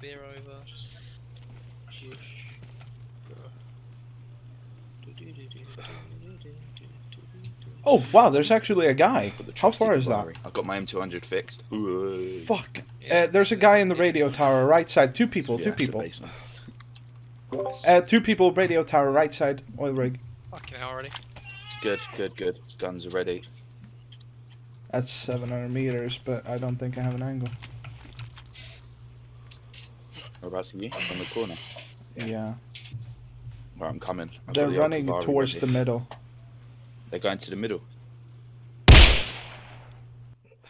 spear over. Oh wow, there's actually a guy. How far is that? I've got my M200 fixed. Fuck. Yeah, Uh, there's a guy in the radio tower, right side. Two people. Two it's the people. Uh, two people. Radio tower, right side. Oil rig. Fucking hell already. Good, good, good. Guns are ready. That's 700 meters, but I don't think I have an angle. Whereabouts are you? On the corner. Yeah. Where I'm coming. I've They're got running Cavalry towards ready. the middle. They're going to the middle.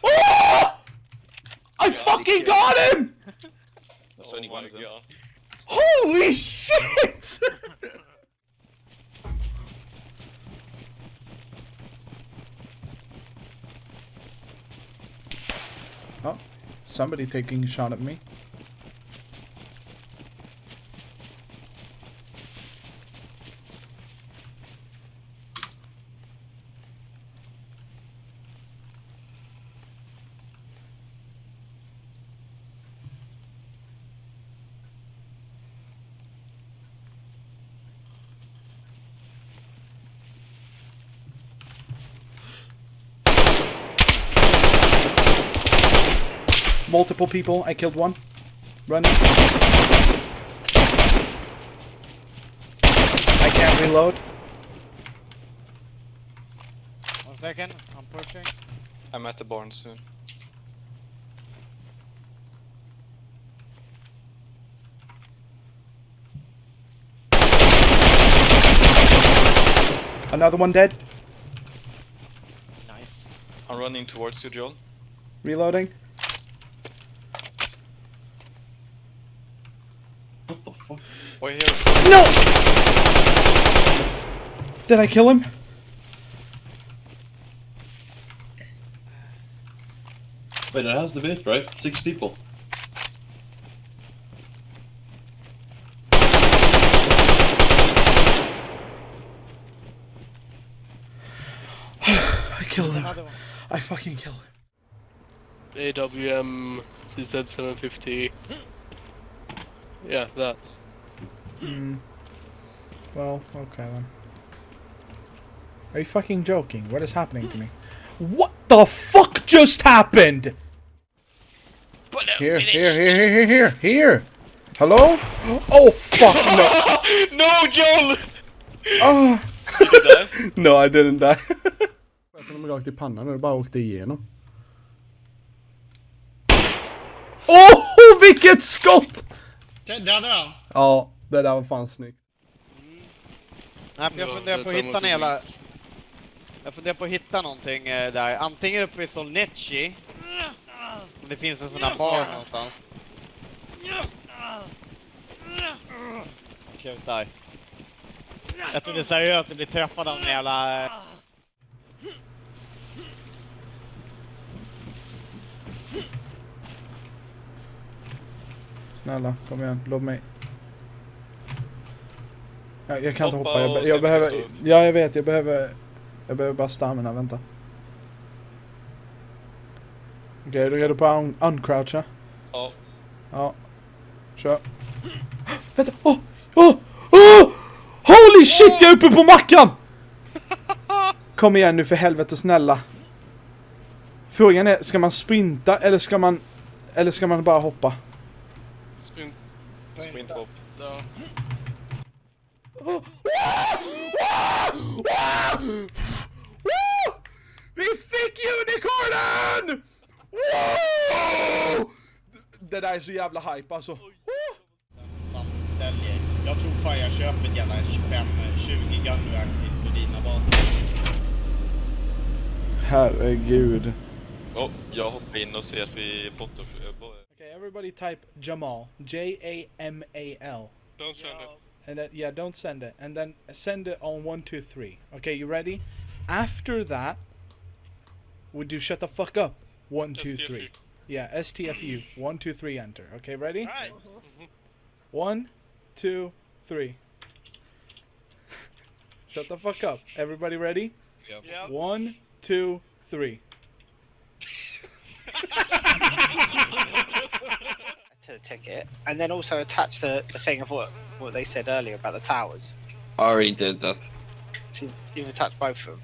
Oh! I fucking got him! That's only one of them. Holy shit! oh, somebody taking a shot at me. Multiple people. I killed one. Run. I can't reload. One second, I'm pushing. I'm at the barn soon. Another one dead. Nice. I'm running towards you, Joel. Reloading. What the fuck? Wait here. No! Did I kill him? Wait, it has the bit, right? Six people. I killed him. I fucking killed him. AWM CZ750. Yeah, that. Hmm. Well, okay then. Are you fucking joking? What is happening to me? What the fuck just happened? Here, here, here, here, here, here, here. Hello? Oh fuck no! no, Joel! Oh. Did you die? No, I didn't die. Jag honom rakt i pannan och det bara åkte igenom. Åh, oh, vilket skott! Dödade han? Ja, det där var fan snyggt. Nej, för jag Ja, funderar på att hitta en jävla... Jag funderar på att hitta någonting eh, där. Antingen uppe i Solnecci. Om det finns en sån här bar någonstans. Okej, där. Jag trodde seriöst att bli träffad av en jävla... eh, Snälla, kom igen, låt mig. Ja, jag kan inte Hoppa hoppa, jag, jag behöver... Ja, jag vet, jag behöver... Jag behöver bara stamina, vänta. Okej, är du redo på att un uncroucha? Ja. Ja. Kör. Vänta, åh! Åh! Åh! Holy shit, jag är uppe på mackan! Kom igen nu för helvete, snälla. Frågan är, ska man sprinta eller ska man... Eller ska man bara hoppa? Sprint. Sprinthopp. Ja. Vi fick unicornen! Wow! Det där är så jävla hype alltså. Som säljer. Jag tror fan jag köper en jävla 25-20 gun reaktiv på dina baser. Herregud. Oh, jag hoppar in och ser att vi är botter. Okay, everybody type Jamal. J-A-M-A-L. Don't send it. And then, yeah, don't send it. And then send it on one, two, three. Okay, you ready? After that, we do shut the fuck up. One, two, STFU. three. Yeah, STFU. One, two, three, enter. Okay, ready? Right. Mm-hmm. One, two, three. Shut the fuck up. Everybody ready? Yep. One, two, three. to the ticket, and then also attach the, the thing of what what they said earlier about the towers. I already did that. So you've attached both of them.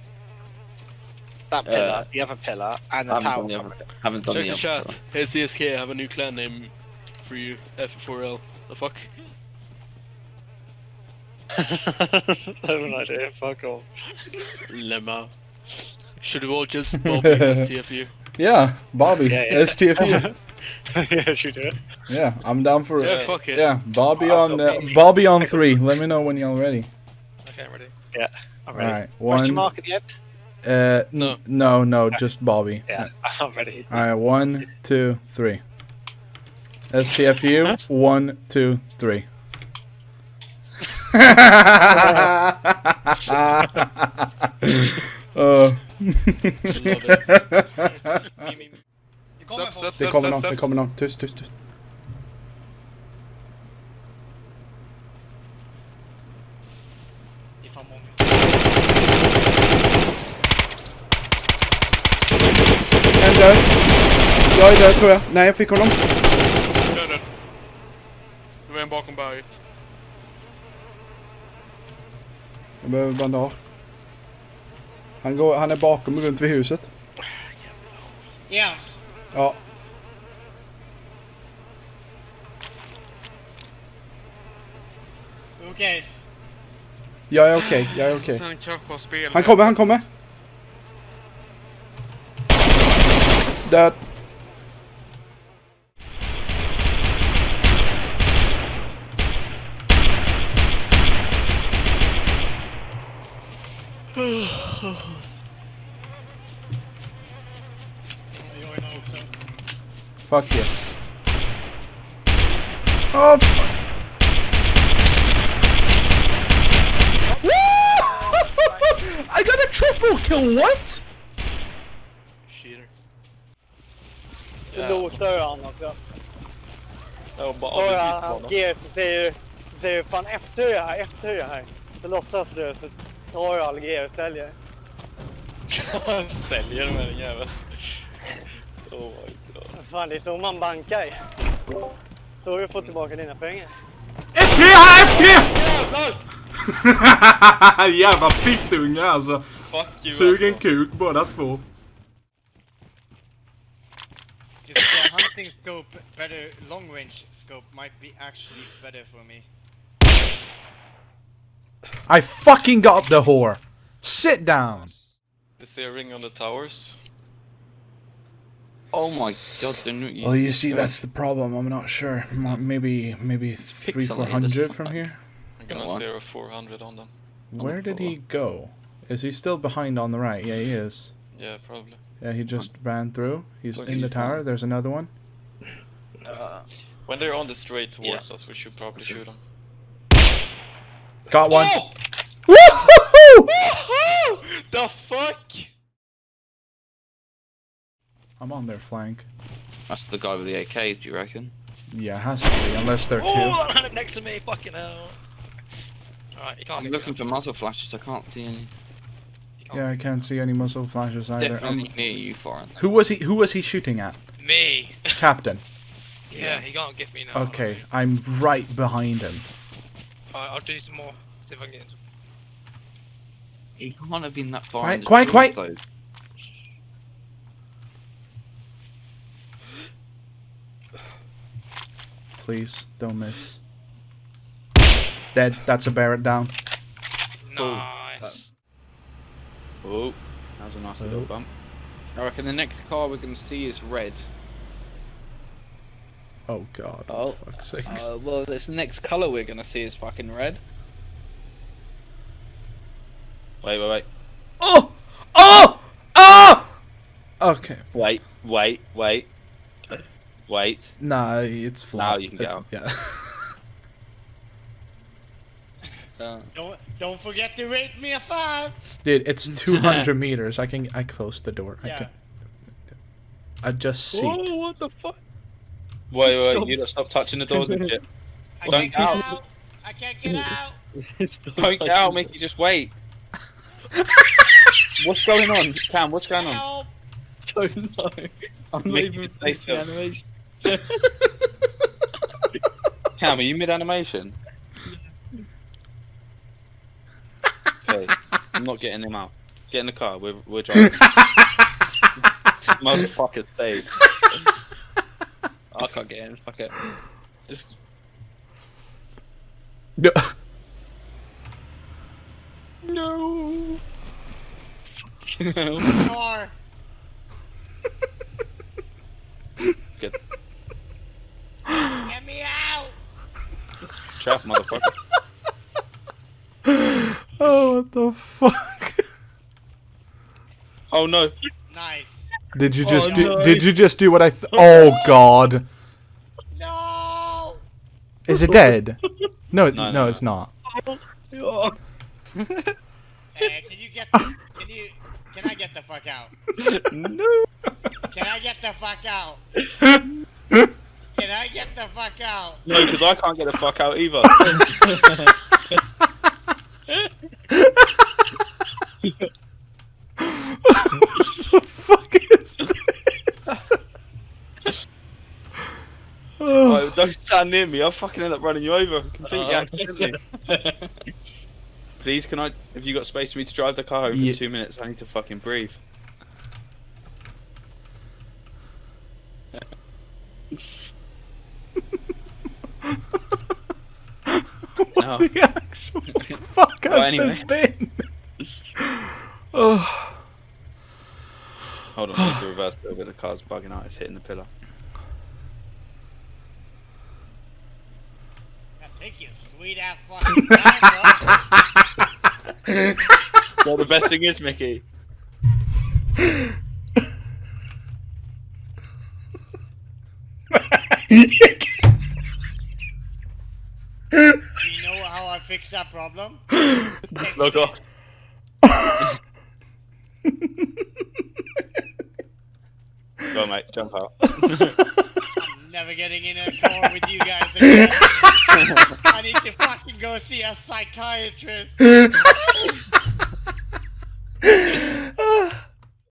That Uh, pillar, the other pillar, and the I haven't tower. done the other. Haven't done Check the the other. chat. Hey CSK, I have a new clan name for you. F4L. The fuck? I have no idea. Fuck off. Lemma. Should we all just Bobby STFU? Yeah, Bobby. Yeah, yeah. STFU. yeah, should do it. yeah, I'm down for Yeah, it. fuck it. Yeah, Bobby on uh, Bobby on three. Let me know when you're ready. Okay, I'm ready. I'm All ready. right, Question one. mark at the end? Uh, n- No. no, no, just Bobby. Yeah, I'm ready. All right, one, two, three. SCFU, One, two, three. uh. Sup, sup, Det kommer någon, det kommer någon. Tyst, tyst, tyst. Det är fan många. En död. Jag är död tror jag. Nej, jag fick honom. Död, död. Det var en bakom berget. Jag behöver bandage. Han, går, han är bakom runt vid huset. Ja. Ja. Okej. Jag är okej, jag är okej. Sen kanske har spel. Han kommer, han kommer. Död. Fuck yeah. Oh, fuck. I got a triple kill, what? Cheater. Så låter han också. Ja, bara Och avbryt han, hans. G så säger så säger du fan F10 är här, F10 är här. Så låtsas du så tar du all G och säljer. Säljer med den jäveln. Oh my god. Fan det är så man bankar. Så har du fått tillbaka dina pengar. FT här, FT! Jävla fittunge alltså. Fuck you Sug en alltså. kuk båda två. Is the hunting scope better? Long range scope might be actually better for me. I fucking got the whore. Sit down. They see a ring on the towers. Oh my god, they're not using Well, you see, that's the problem. I'm not sure. Maybe, maybe three, Pixelated four as hundred from here. I'm gonna Go on. 400 on them. Where did he go? Is he still behind on the right? Yeah, he is. Yeah, probably. Yeah, he just ran through. He's in the tower. There's another one. Uh, when they're on the straight towards us, we should probably shoot them. Got one. Oh! Woohoo! the fuck? I'm on their flank. That's the guy with the AK, do you reckon? Yeah, it has to be, unless they're two. Oh, that had it next to me, fucking hell. Alright, you can't I'm looking for muzzle flashes, I can't see any. You can't- Yeah, I can't see any muzzle flashes either. Definitely Um, near you, Foreign. who was he? Who was he shooting at? Me. Captain. yeah, he can't get me now. Okay, I'm right behind him. Alright, I'll do some more. See if I can get into He can't have been that far. Quiet, in the quiet, quiet. Please, don't miss. Dead. That's a Barrett down. Nice. Oh, that was a nice little bump. I reckon the next car we're going to see is red. Oh god. Oh. For fuck's sake. Uh, well, this next colour we're going to see is fucking red. Wait, wait, wait. Oh! Oh! Oh! Okay. Wait, wait, wait. Wait. Nah, it's flat. Now you can get It's- out. Yeah. Uh, Don't don't forget to rate me a five. Dude, it's 200 meters. I can. I close the door. I Yeah. can. I just see. oh, what the fuck? Wait, wait, Stop. you lot stop touching the doors and shit. I Don't can't get out. out. I can't get out. Don't get out, Mickey, just wait. what's going on? Cam, what's going on? Help. don't know. I'm not Mickey, even stay the still. animation. Cam, are you mid animation? Okay, I'm not getting him out. Get in the car. We're we're driving. this motherfucker stays. I can't get in. Fuck it. Just No. No. Car. get Get me out. Trap, motherfucker. Oh, what the fuck? Oh no. Nice. Did you just Oh, do, no. did you just do what I th- Oh god. No. Is it dead? No, it- No, no, no, it's not. Uh, can you get? Can you? Can I get the fuck out? no. Can I get the fuck out? Can I get the fuck out? No, because I can't get the fuck out either. what the fuck is this? Oh, don't stand near me. I'll fucking end up running you over completely Oh. accidentally. Please, can I? Have you got space for me to drive the car home for Ye- two minutes? I need to fucking breathe. No. the actual fuck has Well, anyway. this been? oh. Hold on, it's a reverse a little bit. The car's bugging out. It's hitting the pillar. God, take your sweet ass fucking time, bro. Well, the best thing is, Mickey. how I fix that problem? Local. Go mate, jump out. I'm never getting in a car with you guys again. I need to fucking go see a psychiatrist.